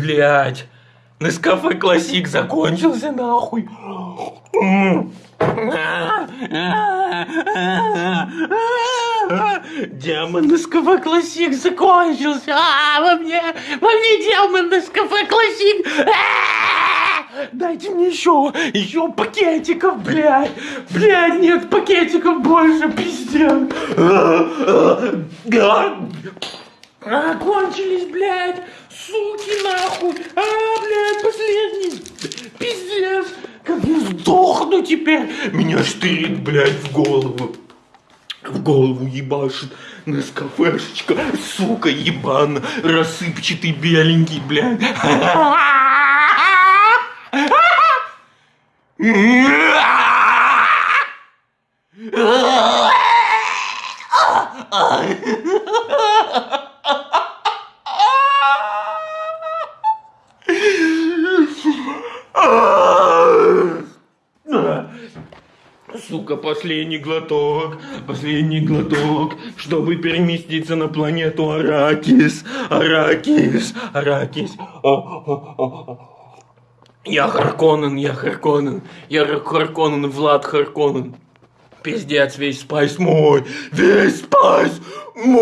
Блять. Нескафе Классик закончился нахуй. Демон Нескафе Классик закончился. А, во мне, во мне демон Нескафе Классик. Дайте мне еще, еще пакетиков, блядь. Блядь, нет пакетиков больше, пиздец. Кончились, блядь. Суки, нахуй. А, блядь, последний. Пиздец. Как я сдохну теперь. Меня штырит, блядь, в голову. В голову ебашит Нескафешечка, сука, ебан, рассыпчатый беленький, блядь. Сука, последний глоток, последний глоток, чтобы переместиться на планету Арракис, Арракис, Арракис. Я Харконнен, я Харконнен, я Харконнен, Влад Харконнен. Пиздец, весь спайс мой, весь спайс мой.